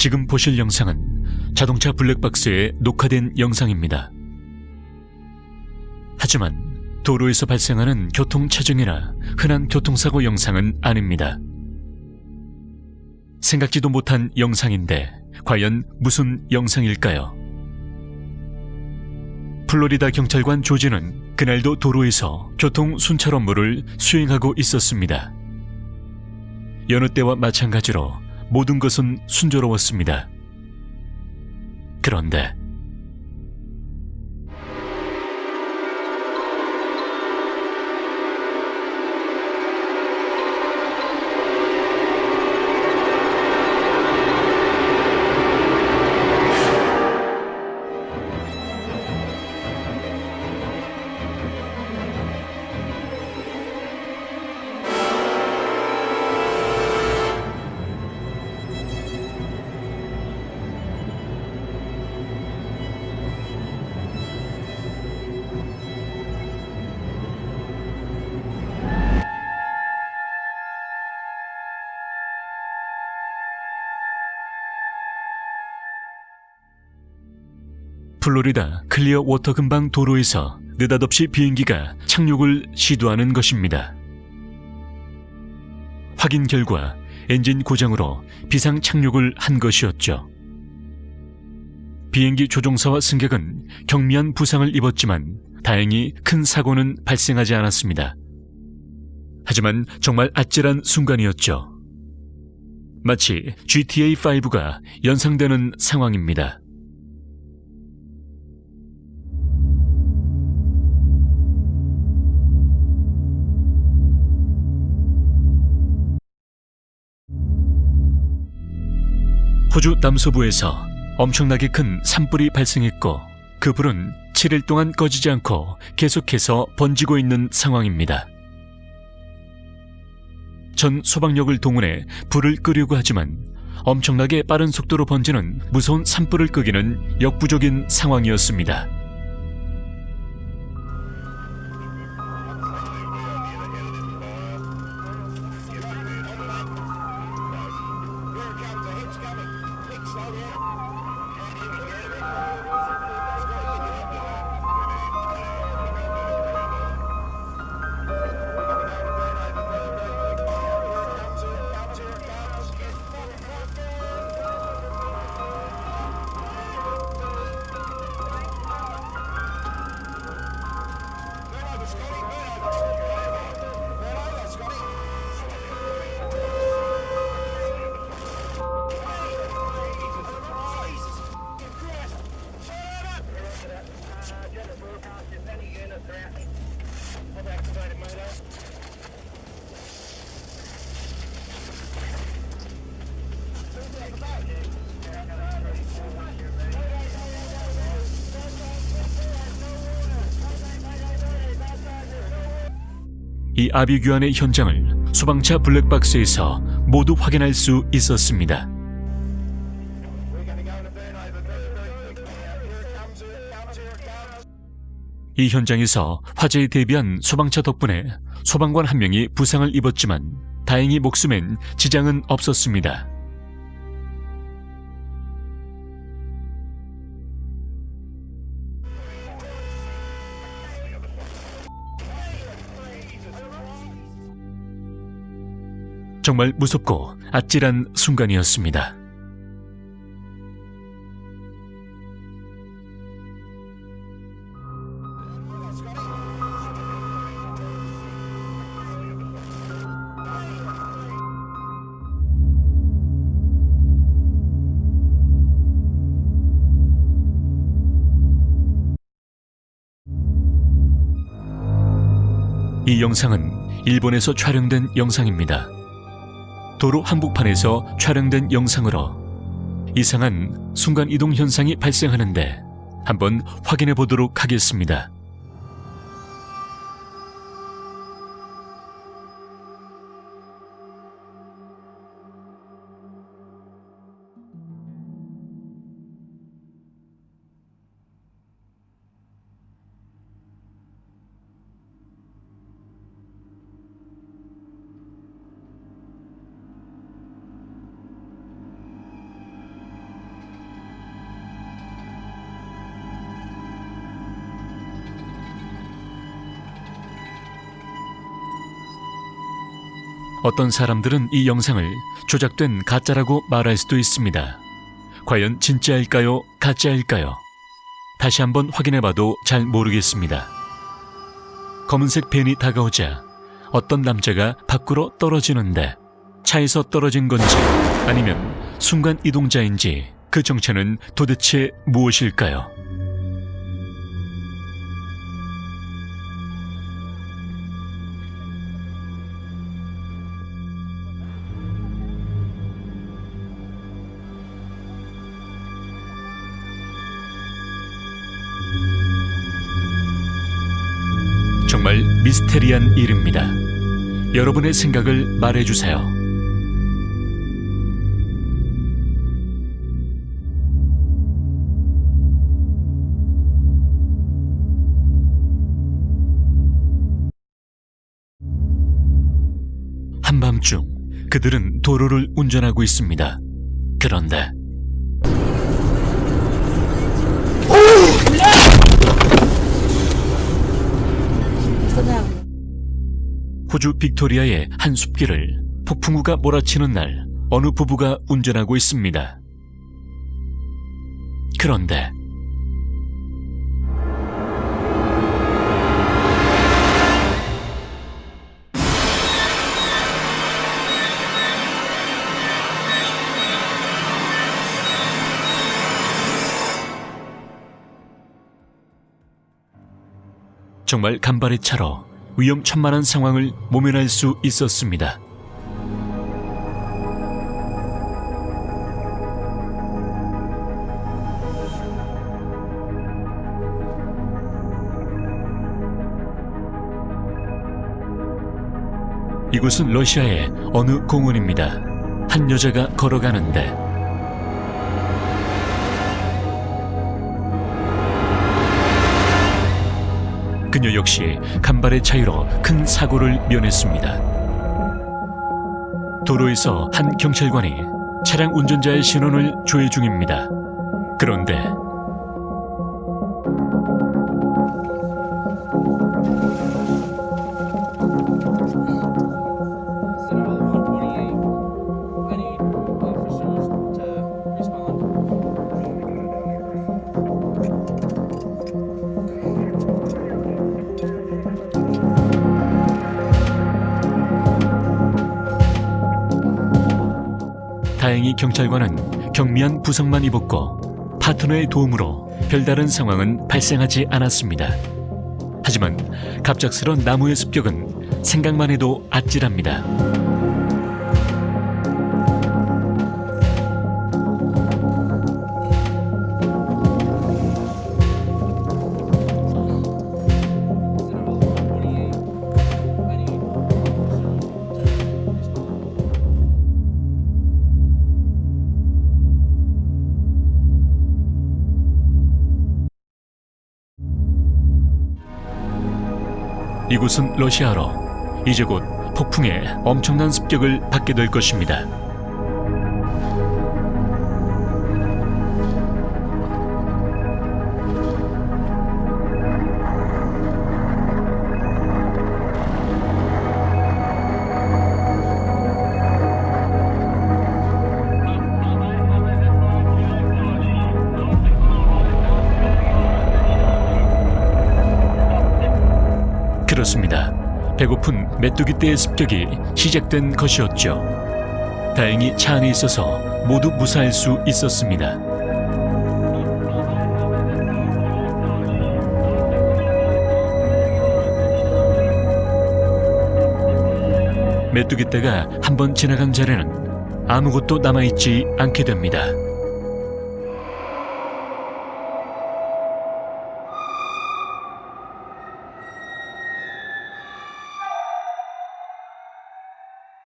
지금 보실 영상은 자동차 블랙박스에 녹화된 영상입니다. 하지만 도로에서 발생하는 교통체증이나 흔한 교통사고 영상은 아닙니다. 생각지도 못한 영상인데 과연 무슨 영상일까요? 플로리다 경찰관 조지는 그날도 도로에서 교통 순찰 업무를 수행하고 있었습니다. 여느 때와 마찬가지로 모든 것은 순조로웠습니다. 그런데 플로리다 클리어 워터 근방 도로에서 느닷없이 비행기가 착륙을 시도하는 것입니다. 확인 결과 엔진 고장으로 비상 착륙을 한 것이었죠. 비행기 조종사와 승객은 경미한 부상을 입었지만 다행히 큰 사고는 발생하지 않았습니다. 하지만 정말 아찔한 순간이었죠. 마치 GTA5가 연상되는 상황입니다. 호주 남서부에서 엄청나게 큰 산불이 발생했고 그 불은 7일 동안 꺼지지 않고 계속해서 번지고 있는 상황입니다. 전 소방력을 동원해 불을 끄려고 하지만 엄청나게 빠른 속도로 번지는 무서운 산불을 끄기는 역부족인 상황이었습니다. 이 아비규환의 현장을 소방차 블랙박스에서 모두 확인할 수 있었습니다. 이 현장에서 화재에 대비한 소방차 덕분에 소방관 한 명이 부상을 입었지만 다행히 목숨엔 지장은 없었습니다. 정말 무섭고 아찔한 순간이었습니다. 이 영상은 일본에서 촬영된 영상입니다. 도로 한복판에서 촬영된 영상으로 이상한 순간 이동 현상이 발생하는데 한번 확인해 보도록 하겠습니다. 어떤 사람들은 이 영상을 조작된 가짜라고 말할 수도 있습니다. 과연 진짜일까요? 가짜일까요? 다시 한번 확인해봐도 잘 모르겠습니다. 검은색 벤이 다가오자 어떤 남자가 밖으로 떨어지는데 차에서 떨어진 건지 아니면 순간 이동자인지 그 정체는 도대체 무엇일까요? 미스테리한 일입니다. 여러분의 생각을 말해주세요. 한밤중 그들은 도로를 운전하고 있습니다. 그런데 호주 빅토리아의 한 숲길을 폭풍우가 몰아치는 날 어느 부부가 운전하고 있습니다. 그런데 정말 간발의 차로 위험천만한 상황을 모면할 수 있었습니다. 이곳은 러시아의 어느 공원입니다. 한 여자가 걸어가는데 그녀 역시 간발의 차이로 큰 사고를 면했습니다. 도로에서 한 경찰관이 차량 운전자의 신원을 조회 중입니다. 그런데 다행히 경찰관은 경미한 부상만 입었고 파트너의 도움으로 별다른 상황은 발생하지 않았습니다. 하지만 갑작스런 나무의 습격은 생각만 해도 아찔합니다. 이곳은 러시아로 이제 곧 폭풍의 엄청난 습격을 받게 될 것입니다. 그렇습니다. 배고픈 메뚜기 떼의 습격이 시작된 것이었죠. 다행히 차 안에 있어서 모두 무사할 수 있었습니다. 메뚜기 떼가 한번 지나간 자리는 아무것도 남아있지 않게 됩니다.